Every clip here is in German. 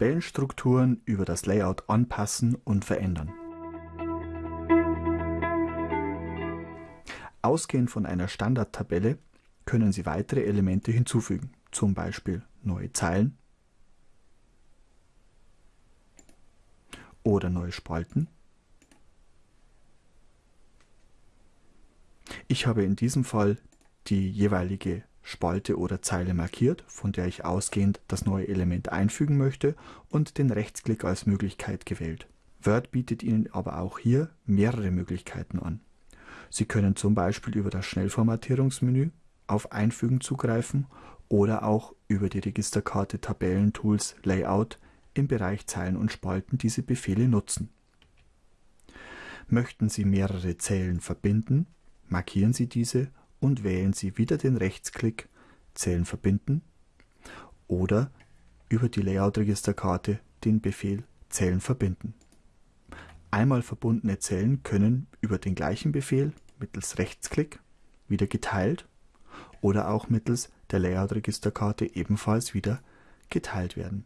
Tabellenstrukturen über das Layout anpassen und verändern. Ausgehend von einer Standardtabelle können Sie weitere Elemente hinzufügen, zum Beispiel neue Zeilen oder neue Spalten. Ich habe in diesem Fall die jeweilige Spalte oder Zeile markiert, von der ich ausgehend das neue Element einfügen möchte und den Rechtsklick als Möglichkeit gewählt. Word bietet Ihnen aber auch hier mehrere Möglichkeiten an. Sie können zum Beispiel über das Schnellformatierungsmenü auf Einfügen zugreifen oder auch über die Registerkarte Tabellentools Layout im Bereich Zeilen und Spalten diese Befehle nutzen. Möchten Sie mehrere Zellen verbinden, markieren Sie diese und wählen Sie wieder den Rechtsklick Zellen verbinden oder über die Layout-Registerkarte den Befehl Zellen verbinden. Einmal verbundene Zellen können über den gleichen Befehl mittels Rechtsklick wieder geteilt oder auch mittels der Layout-Registerkarte ebenfalls wieder geteilt werden.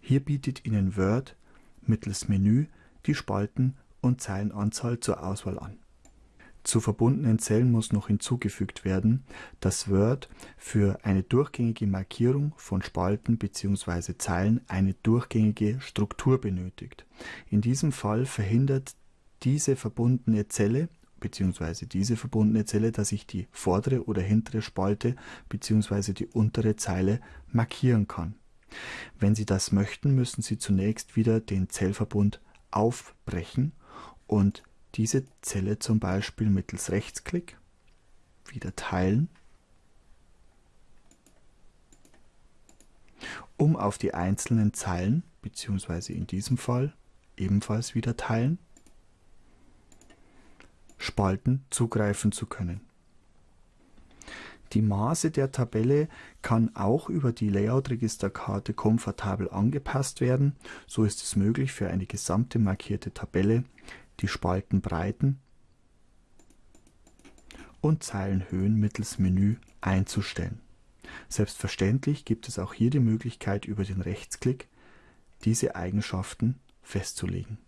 Hier bietet Ihnen Word mittels Menü die Spalten und Zeilenanzahl zur Auswahl an. Zu verbundenen Zellen muss noch hinzugefügt werden, dass Word für eine durchgängige Markierung von Spalten bzw. Zeilen eine durchgängige Struktur benötigt. In diesem Fall verhindert diese verbundene Zelle bzw. diese verbundene Zelle, dass ich die vordere oder hintere Spalte bzw. die untere Zeile markieren kann. Wenn Sie das möchten, müssen Sie zunächst wieder den Zellverbund aufbrechen und diese Zelle zum Beispiel mittels Rechtsklick wieder teilen, um auf die einzelnen Zeilen bzw. in diesem Fall ebenfalls wieder teilen, Spalten zugreifen zu können. Die Maße der Tabelle kann auch über die Layout-Registerkarte komfortabel angepasst werden. So ist es möglich, für eine gesamte markierte Tabelle die Spaltenbreiten und Zeilenhöhen mittels Menü einzustellen. Selbstverständlich gibt es auch hier die Möglichkeit, über den Rechtsklick diese Eigenschaften festzulegen.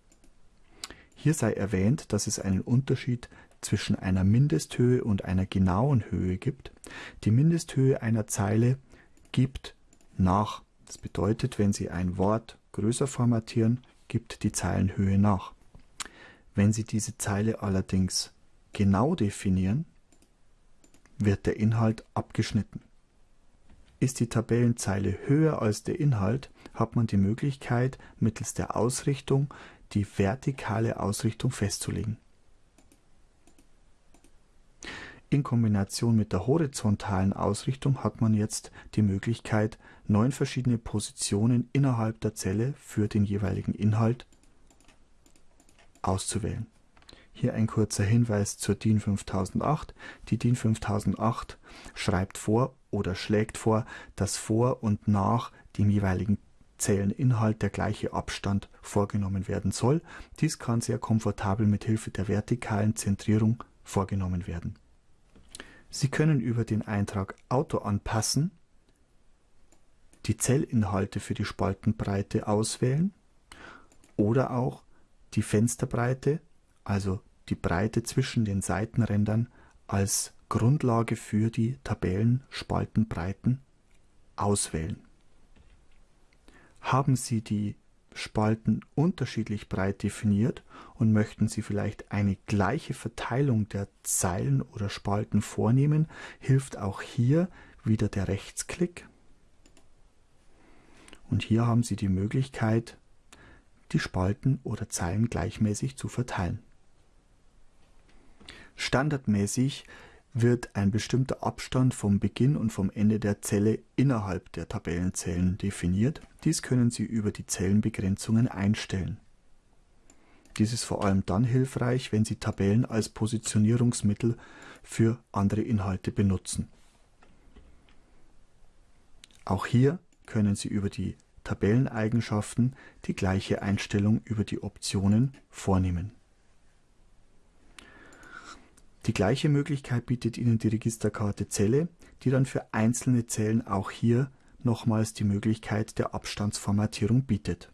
Hier sei erwähnt, dass es einen Unterschied zwischen einer Mindesthöhe und einer genauen Höhe gibt. Die Mindesthöhe einer Zeile gibt nach. Das bedeutet, wenn Sie ein Wort größer formatieren, gibt die Zeilenhöhe nach. Wenn Sie diese Zeile allerdings genau definieren, wird der Inhalt abgeschnitten. Ist die Tabellenzeile höher als der Inhalt, hat man die Möglichkeit, mittels der Ausrichtung die vertikale Ausrichtung festzulegen. In Kombination mit der horizontalen Ausrichtung hat man jetzt die Möglichkeit, neun verschiedene Positionen innerhalb der Zelle für den jeweiligen Inhalt auszuwählen. Hier ein kurzer Hinweis zur DIN 5008. Die DIN 5008 schreibt vor oder schlägt vor, dass vor und nach dem jeweiligen Zelleninhalt der gleiche Abstand vorgenommen werden soll. Dies kann sehr komfortabel mit Hilfe der vertikalen Zentrierung vorgenommen werden. Sie können über den Eintrag Auto anpassen, die Zellinhalte für die Spaltenbreite auswählen oder auch die Fensterbreite, also die Breite zwischen den Seitenrändern als Grundlage für die Tabellenspaltenbreiten auswählen. Haben Sie die Spalten unterschiedlich breit definiert und möchten Sie vielleicht eine gleiche Verteilung der Zeilen oder Spalten vornehmen, hilft auch hier wieder der Rechtsklick. Und hier haben Sie die Möglichkeit, die Spalten oder Zeilen gleichmäßig zu verteilen. Standardmäßig wird ein bestimmter Abstand vom Beginn und vom Ende der Zelle innerhalb der Tabellenzellen definiert. Dies können Sie über die Zellenbegrenzungen einstellen. Dies ist vor allem dann hilfreich, wenn Sie Tabellen als Positionierungsmittel für andere Inhalte benutzen. Auch hier können Sie über die Tabelleneigenschaften die gleiche Einstellung über die Optionen vornehmen. Die gleiche Möglichkeit bietet Ihnen die Registerkarte Zelle, die dann für einzelne Zellen auch hier nochmals die Möglichkeit der Abstandsformatierung bietet